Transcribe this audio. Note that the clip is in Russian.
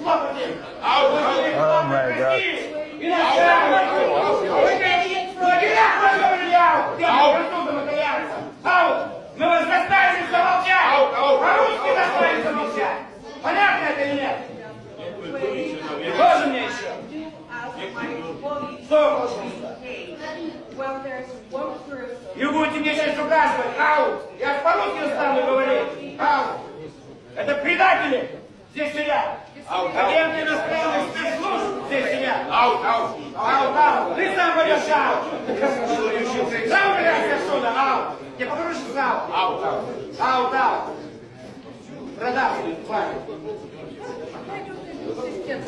слопати. Oh my God. Начальник. Ау! Мы вас заставили замолчать! По-русски заставили замолчать! Понятно это или нет? Тоже мне еще? Что. И будете мне сейчас указывать, ау! Я по-русски стану говорить! Ау! Это предатели здесь сидят! Агенты иностранных спецслужб здесь сидят! Ау, ау! Ау, ау! Ты сам пойдешь, ау! Сам убирайся отсюда, ау! Я покажу, что ау! Ау, ау! Ау, ау! Продавцы, хватит! Пойдем, ассистент.